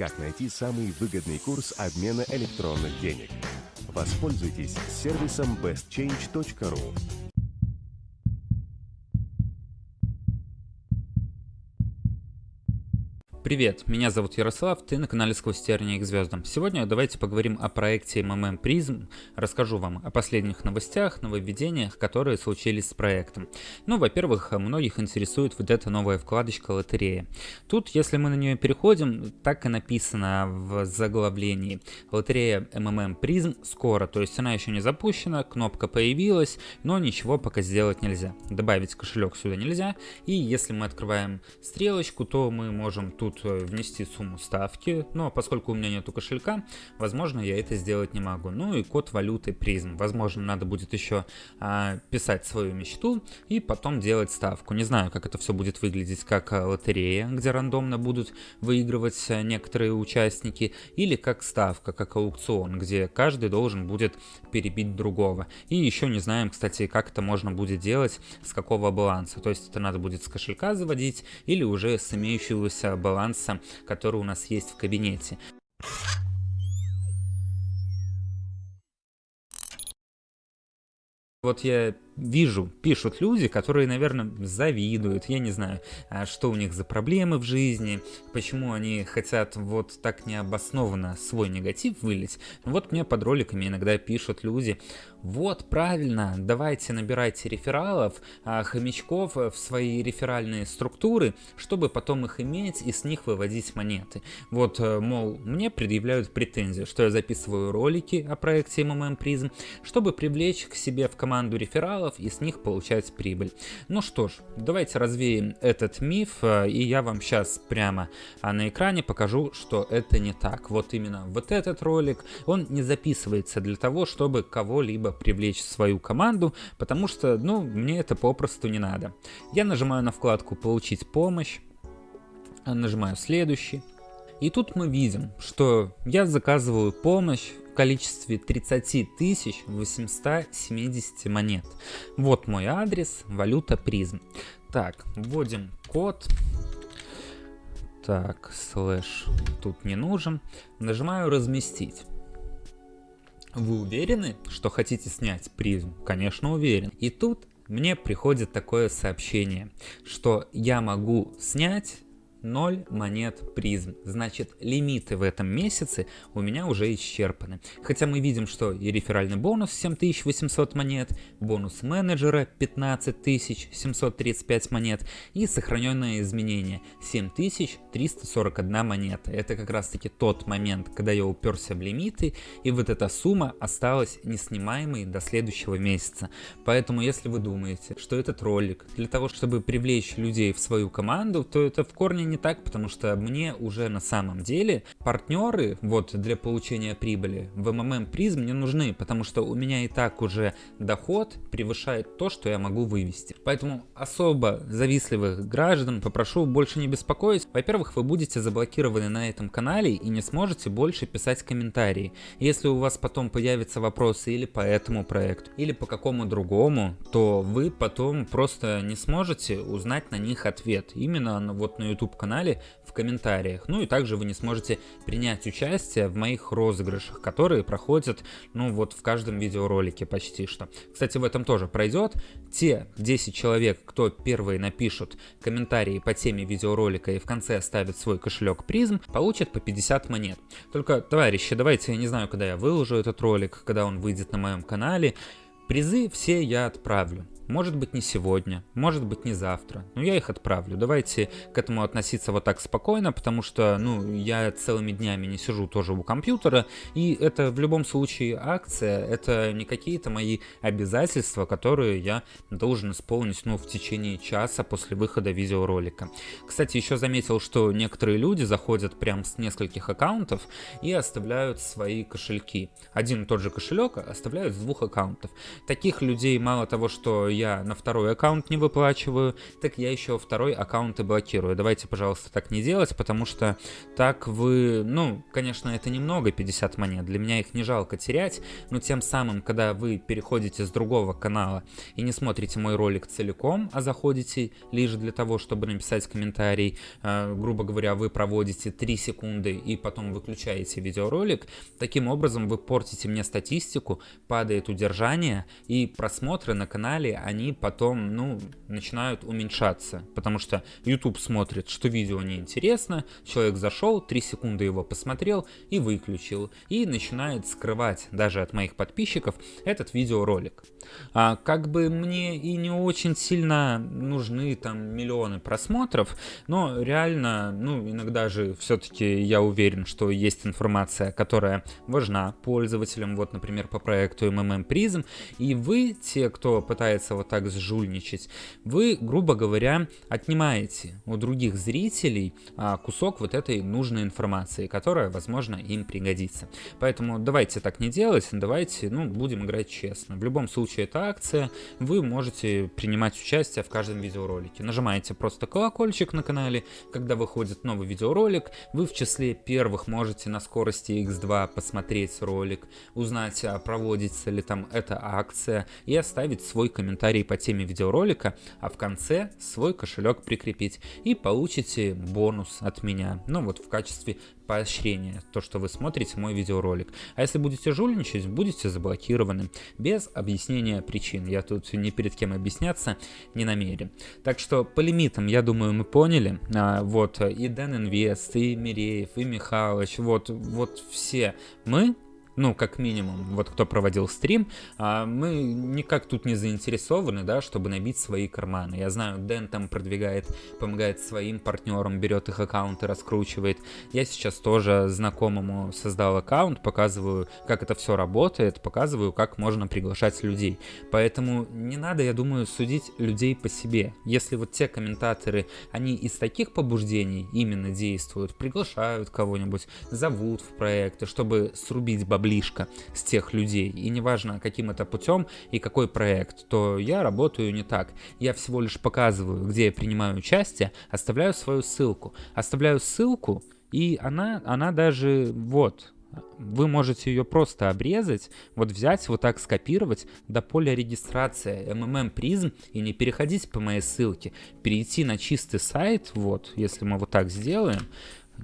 как найти самый выгодный курс обмена электронных денег. Воспользуйтесь сервисом bestchange.ru. Привет, меня зовут Ярослав, ты на канале Сквозь тернии к звездам. Сегодня давайте поговорим о проекте MMM Prism, расскажу вам о последних новостях, нововведениях, которые случились с проектом. Ну, во-первых, многих интересует вот эта новая вкладочка лотерея. Тут, если мы на нее переходим, так и написано в заглавлении. Лотерея MMM Prism скоро, то есть она еще не запущена, кнопка появилась, но ничего пока сделать нельзя. Добавить кошелек сюда нельзя, и если мы открываем стрелочку, то мы можем тут Э, внести сумму ставки, но поскольку у меня нету кошелька, возможно я это сделать не могу. Ну и код валюты призм. Возможно надо будет еще а, писать свою мечту и потом делать ставку. Не знаю, как это все будет выглядеть, как э, лотерея, где рандомно будут выигрывать э, некоторые участники, или как ставка, как аукцион, где каждый должен будет перебить другого. И еще не знаем, кстати, как это можно будет делать, с какого баланса. То есть это надо будет с кошелька заводить или уже с имеющегося баланса баланса, который у нас есть в кабинете. Вот я вижу, пишут люди, которые, наверное, завидуют, я не знаю, а что у них за проблемы в жизни, почему они хотят вот так необоснованно свой негатив вылить. Ну вот мне под роликами иногда пишут люди, вот правильно, давайте набирайте рефералов, а, хомячков в свои реферальные структуры, чтобы потом их иметь и с них выводить монеты. Вот, э, мол, мне предъявляют претензии, что я записываю ролики о проекте MMM Prism, чтобы привлечь к себе в команду рефералов материалов и с них получать прибыль. Ну что ж, давайте развеем этот миф, э, и я вам сейчас прямо а, на экране покажу, что это не так. Вот именно вот этот ролик, он не записывается для того, чтобы кого-либо привлечь в свою команду, потому что, ну, мне это попросту не надо. Я нажимаю на вкладку «Получить помощь», нажимаю «Следующий», и тут мы видим, что я заказываю помощь в количестве 30 870 монет. Вот мой адрес, валюта призм. Так, вводим код. Так, слэш тут не нужен. Нажимаю разместить. Вы уверены, что хотите снять призм? Конечно уверен. И тут мне приходит такое сообщение, что я могу снять 0 монет призм. Значит, лимиты в этом месяце у меня уже исчерпаны. Хотя мы видим, что и реферальный бонус 7800 монет, бонус менеджера 15735 монет и сохраненное изменение 7341 монета. Это как раз таки тот момент, когда я уперся в лимиты и вот эта сумма осталась неснимаемой до следующего месяца. Поэтому если вы думаете, что этот ролик для того, чтобы привлечь людей в свою команду, то это в корне не так, потому что мне уже на самом деле партнеры вот для получения прибыли в MMM призм не нужны, потому что у меня и так уже доход превышает то, что я могу вывести. Поэтому особо завистливых граждан попрошу больше не беспокоить. Во-первых, вы будете заблокированы на этом канале и не сможете больше писать комментарии. Если у вас потом появятся вопросы или по этому проекту, или по какому другому, то вы потом просто не сможете узнать на них ответ. Именно вот на YouTube канале в комментариях. Ну и также вы не сможете принять участие в моих розыгрышах, которые проходят, ну вот в каждом видеоролике почти что. Кстати, в этом тоже пройдет. Те 10 человек, кто первые напишут комментарии по теме видеоролика и в конце оставят свой кошелек призм, получат по 50 монет. Только, товарищи, давайте, я не знаю, когда я выложу этот ролик, когда он выйдет на моем канале, Призы все я отправлю. Может быть не сегодня, может быть не завтра, но я их отправлю. Давайте к этому относиться вот так спокойно, потому что, ну, я целыми днями не сижу тоже у компьютера, и это в любом случае акция, это не какие-то мои обязательства, которые я должен исполнить, ну, в течение часа после выхода видеоролика. Кстати, еще заметил, что некоторые люди заходят прям с нескольких аккаунтов и оставляют свои кошельки. Один и тот же кошелек оставляют с двух аккаунтов. Таких людей мало того, что я на второй аккаунт не выплачиваю, так я еще второй аккаунт и блокирую. Давайте, пожалуйста, так не делать, потому что так вы, ну, конечно, это немного, 50 монет, для меня их не жалко терять, но тем самым, когда вы переходите с другого канала и не смотрите мой ролик целиком, а заходите лишь для того, чтобы написать комментарий, э, грубо говоря, вы проводите 3 секунды и потом выключаете видеоролик, таким образом вы портите мне статистику, падает удержание и просмотры на канале, они потом, ну, начинают уменьшаться, потому что YouTube смотрит, что видео неинтересно, человек зашел, 3 секунды его посмотрел и выключил, и начинает скрывать даже от моих подписчиков этот видеоролик. А, как бы мне и не очень сильно нужны там миллионы просмотров, но реально, ну, иногда же все-таки я уверен, что есть информация, которая важна пользователям, вот, например, по проекту MMM Prism, и вы, те, кто пытается вот так сжульничать, вы, грубо говоря, отнимаете у других зрителей а, кусок вот этой нужной информации, которая, возможно, им пригодится. Поэтому давайте так не делать, давайте, ну, будем играть честно. В любом случае, это акция, вы можете принимать участие в каждом видеоролике. Нажимаете просто колокольчик на канале, когда выходит новый видеоролик, вы в числе первых можете на скорости X2 посмотреть ролик, узнать, а проводится ли там эта акция и оставить свой комментарий по теме видеоролика, а в конце свой кошелек прикрепить и получите бонус от меня. Ну вот в качестве поощрения, то, что вы смотрите мой видеоролик. А если будете жульничать, будете заблокированы, без объяснения причин. Я тут ни перед кем объясняться не намерен. Так что по лимитам, я думаю, мы поняли. А, вот и Дэн Инвест, и Миреев, и Михалыч, вот, вот все мы ну, как минимум, вот кто проводил стрим, а мы никак тут не заинтересованы, да, чтобы набить свои карманы. Я знаю, Дэн там продвигает, помогает своим партнерам, берет их аккаунты, раскручивает. Я сейчас тоже знакомому создал аккаунт, показываю, как это все работает, показываю, как можно приглашать людей. Поэтому не надо, я думаю, судить людей по себе. Если вот те комментаторы, они из таких побуждений именно действуют, приглашают кого-нибудь, зовут в проекты, чтобы срубить бабли, близко с тех людей, и неважно каким это путем и какой проект, то я работаю не так. Я всего лишь показываю, где я принимаю участие, оставляю свою ссылку. Оставляю ссылку, и она, она даже вот, вы можете ее просто обрезать, вот взять, вот так скопировать до поля регистрации MMM Prism и не переходить по моей ссылке, перейти на чистый сайт, вот, если мы вот так сделаем,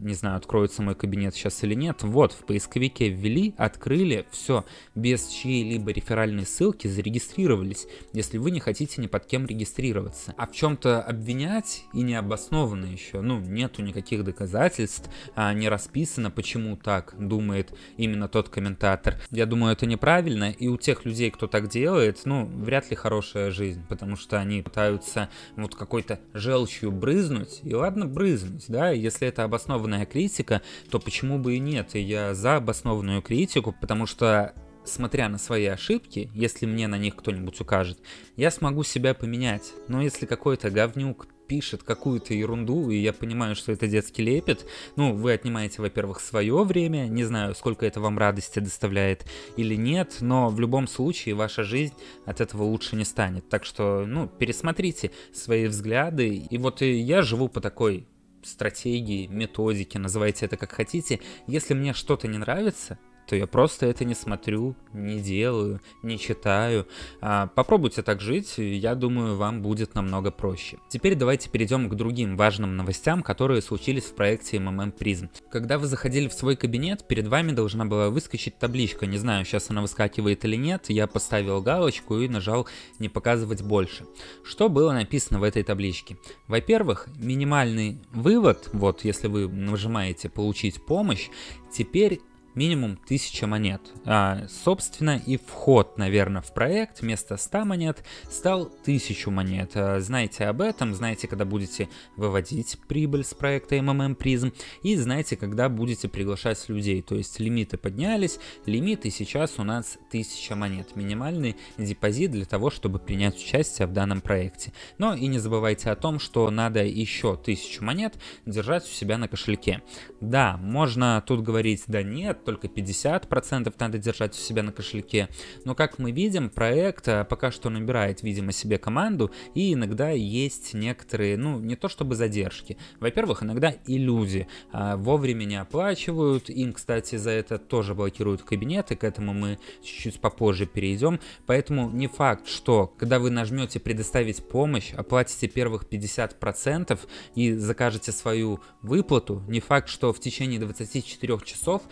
не знаю, откроется мой кабинет сейчас или нет. Вот, в поисковике ввели, открыли, все, без чьей-либо реферальной ссылки зарегистрировались, если вы не хотите ни под кем регистрироваться. А в чем-то обвинять и необоснованно еще, ну, нету никаких доказательств, а не расписано, почему так думает именно тот комментатор. Я думаю, это неправильно, и у тех людей, кто так делает, ну, вряд ли хорошая жизнь, потому что они пытаются вот какой-то желчью брызнуть, и ладно брызнуть, да, если это обоснованно обоснованная критика, то почему бы и нет? Я за обоснованную критику, потому что смотря на свои ошибки, если мне на них кто-нибудь укажет, я смогу себя поменять. Но если какой-то говнюк пишет какую-то ерунду, и я понимаю, что это детский лепет, ну, вы отнимаете, во-первых, свое время, не знаю, сколько это вам радости доставляет или нет, но в любом случае ваша жизнь от этого лучше не станет. Так что, ну, пересмотрите свои взгляды. И вот я живу по такой стратегии, методики, называйте это как хотите. Если мне что-то не нравится, то я просто это не смотрю, не делаю, не читаю. А, попробуйте так жить, я думаю, вам будет намного проще. Теперь давайте перейдем к другим важным новостям, которые случились в проекте MMM Prism. Когда вы заходили в свой кабинет, перед вами должна была выскочить табличка, не знаю, сейчас она выскакивает или нет, я поставил галочку и нажал «Не показывать больше». Что было написано в этой табличке? Во-первых, минимальный вывод, вот если вы нажимаете «Получить помощь», теперь минимум 1000 монет. А, собственно, и вход, наверное, в проект вместо 100 монет стал 1000 монет. А, знаете об этом, знаете, когда будете выводить прибыль с проекта MMM Prism, и знаете, когда будете приглашать людей. То есть лимиты поднялись, лимиты сейчас у нас 1000 монет. Минимальный депозит для того, чтобы принять участие в данном проекте. Но и не забывайте о том, что надо еще 1000 монет держать у себя на кошельке. Да, можно тут говорить, да нет, только 50% надо держать у себя на кошельке. Но как мы видим, проект э, пока что набирает, видимо, себе команду, и иногда есть некоторые, ну, не то чтобы задержки. Во-первых, иногда и люди а, вовремя не оплачивают, им, кстати, за это тоже блокируют кабинеты, к этому мы чуть-чуть попозже перейдем. Поэтому не факт, что когда вы нажмете «Предоставить помощь», оплатите первых 50% и закажете свою выплату, не факт, что в течение 24 часов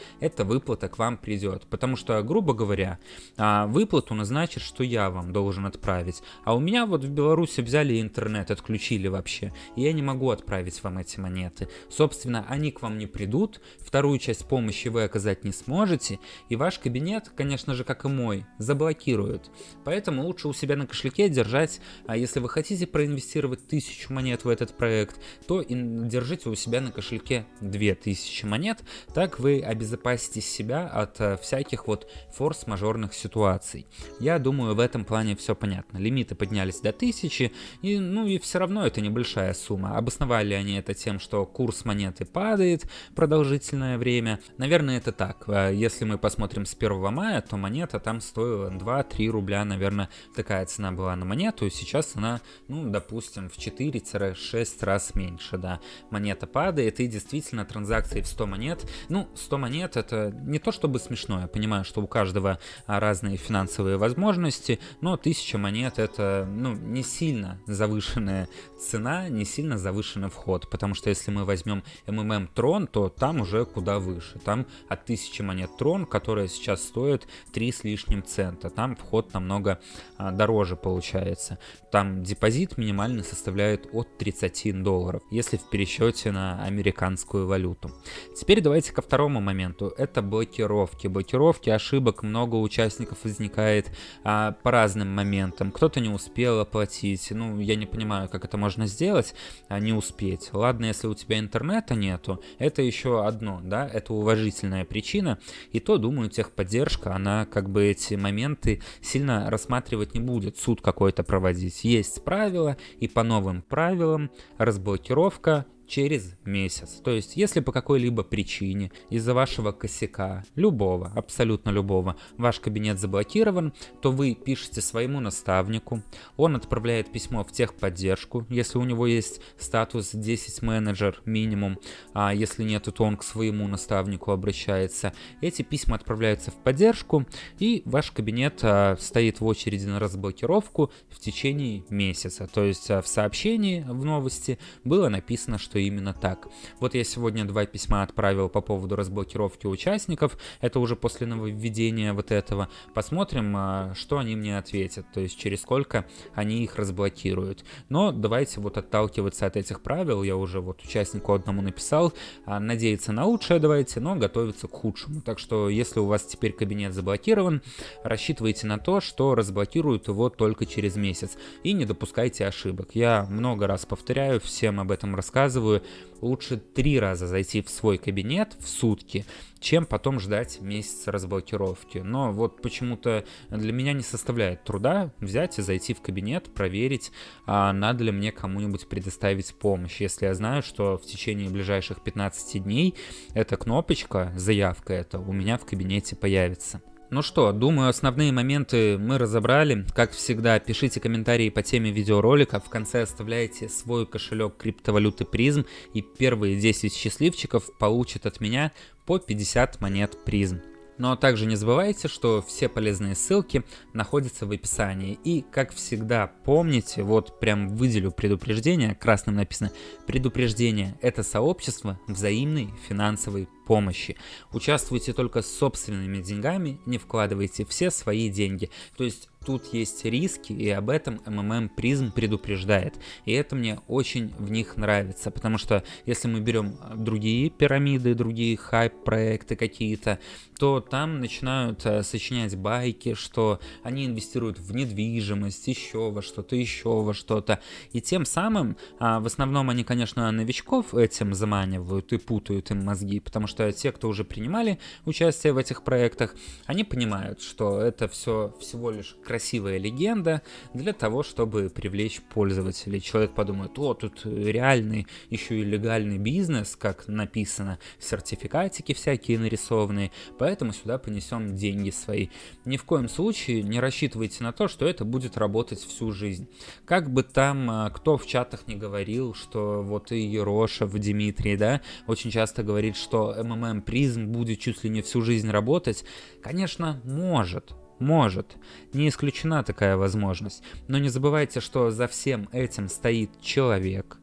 эта выплата к вам придет. Потому что, грубо говоря, а, выплату назначит, что я вам должен отправить. А у меня вот в Беларуси взяли интернет, отключили вообще, и я не могу отправить вам эти монеты. Собственно, они к вам не придут, вторую часть помощи вы оказать не сможете, и ваш кабинет, конечно же, как и мой, заблокируют. Поэтому лучше у себя на кошельке держать, а если вы хотите проинвестировать тысячу монет в этот проект, то держите у себя на кошельке 2000 монет, так вы обезопасите себя от э, всяких вот форс-мажорных ситуаций. Я думаю, в этом плане все понятно. Лимиты поднялись до 1000, и, ну и все равно это небольшая сумма. Обосновали они это тем, что курс монеты падает продолжительное время. Наверное, это так. Э, если мы посмотрим с 1 мая, то монета там стоила 2-3 рубля, наверное, такая цена была на монету. Сейчас она, ну, допустим, в 4-6 раз меньше, да. Монета падает, и действительно транзакции в 100 монет, ну, 100 монет это не то чтобы смешно, я понимаю, что у каждого а, разные финансовые возможности, но 1000 монет это, ну, не сильно завышенная цена, не сильно завышенный вход, потому что если мы возьмем MMM Tron, то там уже куда выше, там от 1000 монет Tron, которая сейчас стоит 3 с лишним цента, там вход намного а, дороже получается, там депозит минимальный составляет от 30 долларов, если в пересчете на американскую валюту. Теперь давайте ко второму моменту, это блокировки. Блокировки ошибок много участников возникает а, по разным моментам, кто-то не успел оплатить, ну я не понимаю, как это можно сделать, а не успеть. Ладно, если у тебя интернета нету, это еще одно, да, это уважительная причина, и то, думаю, техподдержка, она как бы эти моменты сильно рассматривать не будет, суд какой-то проводить. Есть правила, и по новым правилам разблокировка через месяц. То есть, если по какой-либо причине из-за вашего косяка, любого, абсолютно любого, ваш кабинет заблокирован, то вы пишете своему наставнику, он отправляет письмо в техподдержку, если у него есть статус 10 менеджер минимум, а если нет, то он к своему наставнику обращается. Эти письма отправляются в поддержку, и ваш кабинет а, стоит в очереди на разблокировку в течение месяца. То есть а, в сообщении в новости было написано, что что именно так. Вот я сегодня два письма отправил по поводу разблокировки участников, это уже после нововведения вот этого. Посмотрим, а, что они мне ответят, то есть через сколько они их разблокируют. Но давайте вот отталкиваться от этих правил, я уже вот участнику одному написал, а, надеяться на лучшее давайте, но готовиться к худшему. Так что если у вас теперь кабинет заблокирован, рассчитывайте на то, что разблокируют его только через месяц. И не допускайте ошибок. Я много раз повторяю, всем об этом рассказываю, советую лучше три раза зайти в свой кабинет в сутки, чем потом ждать месяц разблокировки. Но вот почему-то для меня не составляет труда взять и зайти в кабинет, проверить, а надо ли мне кому-нибудь предоставить помощь. Если я знаю, что в течение ближайших 15 дней эта кнопочка, заявка это у меня в кабинете появится. Ну что, думаю, основные моменты мы разобрали. Как всегда, пишите комментарии по теме видеоролика. В конце оставляйте свой кошелек криптовалюты призм. И первые 10 счастливчиков получат от меня по 50 монет призм. Но также не забывайте, что все полезные ссылки находятся в описании. И, как всегда, помните, вот прям выделю предупреждение, красным написано «Предупреждение – это сообщество взаимной финансовой помощи. Участвуйте только с собственными деньгами, не вкладывайте все свои деньги. То есть тут есть риски, и об этом MMM Prism предупреждает. И это мне очень в них нравится, потому что если мы берем другие пирамиды, другие хайп-проекты какие-то, то там начинают э, сочинять байки, что они инвестируют в недвижимость, еще во что-то, еще во что-то. И тем самым, а, в основном они, конечно, новичков этим заманивают и путают им мозги, потому что те, кто уже принимали участие в этих проектах, они понимают, что это все всего лишь красивая легенда для того, чтобы привлечь пользователей. Человек подумает, о, тут реальный, еще и легальный бизнес, как написано, сертификатики всякие нарисованные, поэтому сюда понесем деньги свои. Ни в коем случае не рассчитывайте на то, что это будет работать всю жизнь. Как бы там а, кто в чатах не говорил, что вот и Ерошев, Дмитрий, да, очень часто говорит, что МММ призм будет чуть ли не всю жизнь работать, конечно, может, может, не исключена такая возможность, но не забывайте, что за всем этим стоит человек,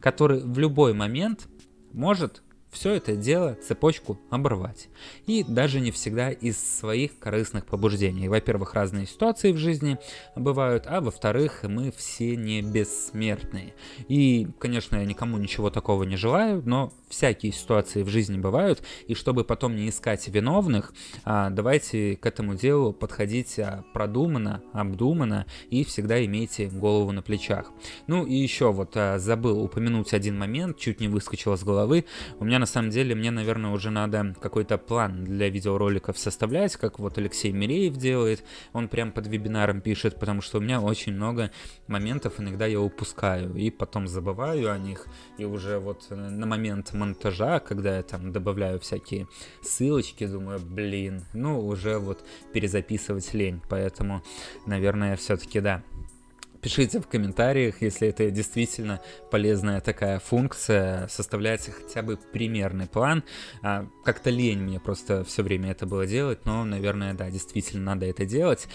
который в любой момент может все это дело, цепочку оборвать. И даже не всегда из своих корыстных побуждений. Во-первых, разные ситуации в жизни бывают, а во-вторых, мы все не бессмертные. И, конечно, я никому ничего такого не желаю, но всякие ситуации в жизни бывают, и чтобы потом не искать виновных, а, давайте к этому делу подходить а, продуманно, обдуманно и всегда имейте голову на плечах. Ну и еще вот а, забыл упомянуть один момент, чуть не выскочил с головы. У меня на самом деле, мне, наверное, уже надо какой-то план для видеороликов составлять, как вот Алексей Миреев делает. Он прям под вебинаром пишет, потому что у меня очень много моментов, иногда я упускаю и потом забываю о них. И уже вот на момент монтажа, когда я там добавляю всякие ссылочки, думаю, блин, ну уже вот перезаписывать лень. Поэтому, наверное, все-таки да, Пишите в комментариях, если это действительно полезная такая функция, составляйте хотя бы примерный план. А, Как-то лень мне просто все время это было делать, но, наверное, да, действительно надо это делать.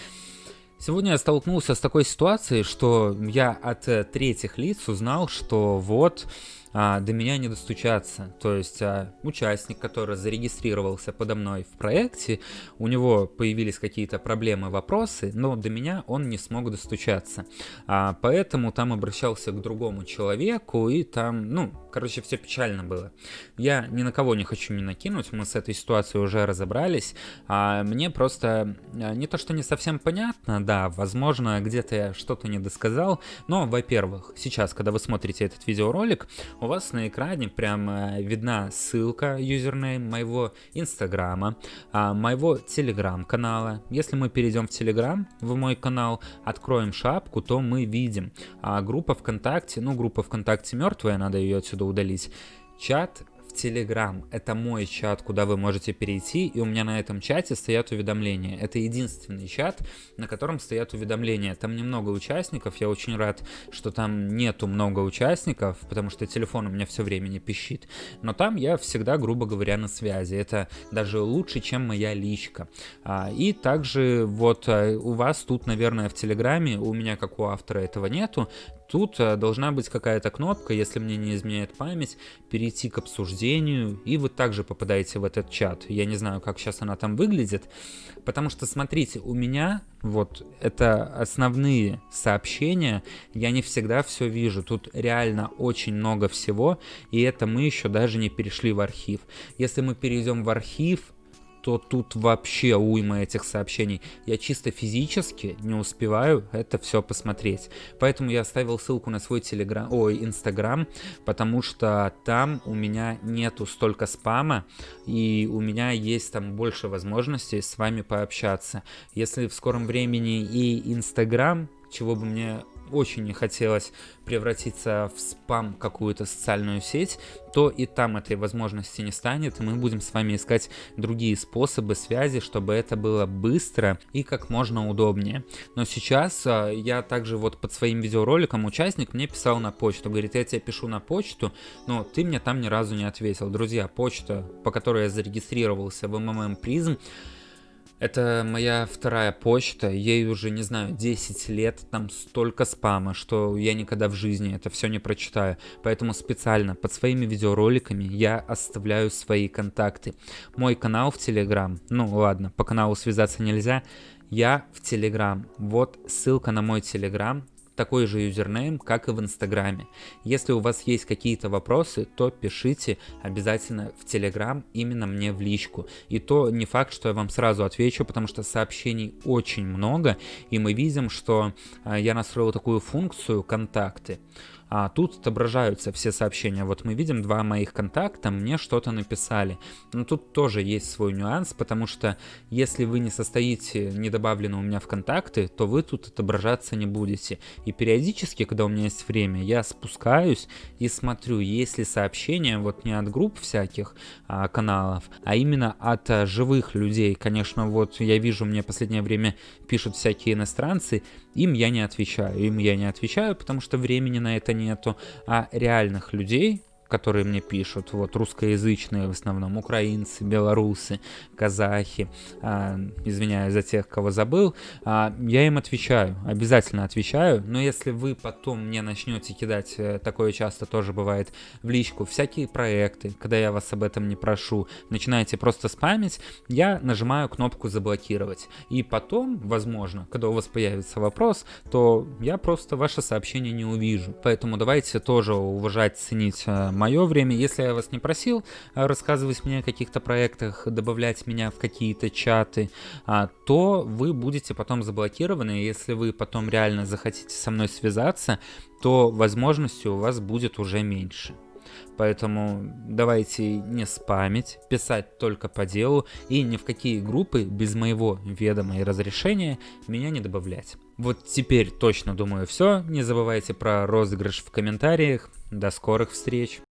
Сегодня я столкнулся с такой ситуацией, что я от э, третьих лиц узнал, что вот а, до меня не достучаться. То есть а, участник, который зарегистрировался подо мной в проекте, у него появились какие-то проблемы, вопросы, но до меня он не смог достучаться. А, поэтому там обращался к другому человеку, и там, ну, короче, все печально было. Я ни на кого не хочу не накинуть, мы с этой ситуацией уже разобрались. А, мне просто а, не то, что не совсем понятно, да, возможно, где-то я что-то не досказал, но, во-первых, сейчас, когда вы смотрите этот видеоролик, у вас на экране прям видна ссылка, юзернейм моего инстаграма, а, моего телеграм-канала. Если мы перейдем в телеграм, в мой канал, откроем шапку, то мы видим а, группа ВКонтакте, ну группа ВКонтакте мертвая, надо ее отсюда удалить. Чат в. Это мой чат, куда вы можете перейти, и у меня на этом чате стоят уведомления. Это единственный чат, на котором стоят уведомления. Там немного участников, я очень рад, что там нету много участников, потому что телефон у меня все время не пищит. Но там я всегда, грубо говоря, на связи. Это даже лучше, чем моя личка. А, и также вот а, у вас тут, наверное, в Телеграме, у меня как у автора этого нету, Тут э, должна быть какая-то кнопка, если мне не изменяет память, перейти к обсуждению, и вы также попадаете в этот чат. Я не знаю, как сейчас она там выглядит, потому что, смотрите, у меня вот это основные сообщения, я не всегда все вижу. Тут реально очень много всего, и это мы еще даже не перешли в архив. Если мы перейдем в архив, то тут вообще уйма этих сообщений. Я чисто физически не успеваю это все посмотреть. Поэтому я оставил ссылку на свой телеграм, ой, инстаграм, потому что там у меня нету столько спама, и у меня есть там больше возможностей с вами пообщаться. Если в скором времени и инстаграм, чего бы мне очень не хотелось превратиться в спам какую-то социальную сеть, то и там этой возможности не станет, и мы будем с вами искать другие способы связи, чтобы это было быстро и как можно удобнее. Но сейчас а, я также вот под своим видеороликом участник мне писал на почту, говорит, я тебе пишу на почту, но ты мне там ни разу не ответил. Друзья, почта, по которой я зарегистрировался в МММ Призм, это моя вторая почта, ей уже, не знаю, 10 лет, там столько спама, что я никогда в жизни это все не прочитаю. Поэтому специально под своими видеороликами я оставляю свои контакты. Мой канал в Телеграм, ну ладно, по каналу связаться нельзя, я в Телеграм. Вот ссылка на мой Телеграм, такой же юзернейм, как и в Инстаграме. Если у вас есть какие-то вопросы, то пишите обязательно в Телеграм именно мне в личку. И то не факт, что я вам сразу отвечу, потому что сообщений очень много, и мы видим, что э, я настроил такую функцию «Контакты». А тут отображаются все сообщения. Вот мы видим два моих контакта, мне что-то написали. Но тут тоже есть свой нюанс, потому что если вы не состоите, не добавлены у меня в контакты, то вы тут отображаться не будете. И периодически, когда у меня есть время, я спускаюсь и смотрю, есть ли сообщения, вот не от групп всяких а, каналов, а именно от а, живых людей. Конечно, вот я вижу, мне последнее время пишут всякие иностранцы, им я не отвечаю. Им я не отвечаю, потому что времени на это нету. А реальных людей, которые мне пишут, вот русскоязычные в основном, украинцы, белорусы, казахи, а, извиняюсь за тех, кого забыл, а, я им отвечаю, обязательно отвечаю, но если вы потом мне начнете кидать, э, такое часто тоже бывает, в личку, всякие проекты, когда я вас об этом не прошу, начинаете просто спамить, я нажимаю кнопку заблокировать, и потом, возможно, когда у вас появится вопрос, то я просто ваше сообщение не увижу, поэтому давайте тоже уважать, ценить э, мое время. Если я вас не просил а, рассказывать мне о каких-то проектах, добавлять меня в какие-то чаты, а, то вы будете потом заблокированы. Если вы потом реально захотите со мной связаться, то возможностей у вас будет уже меньше. Поэтому давайте не спамить, писать только по делу и ни в какие группы без моего ведома и разрешения меня не добавлять. Вот теперь точно думаю все. Не забывайте про розыгрыш в комментариях. До скорых встреч!